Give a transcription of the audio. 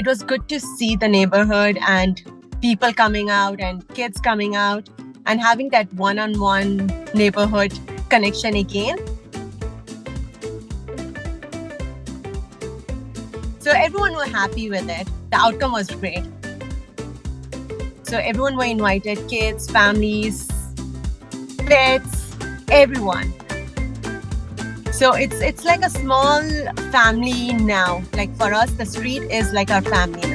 it was good to see the neighborhood and people coming out and kids coming out and having that one-on-one neighborhood connection again. So everyone were happy with it. The outcome was great. So everyone were invited, kids, families, pets, everyone. So it's it's like a small family now. Like for us, the street is like our family.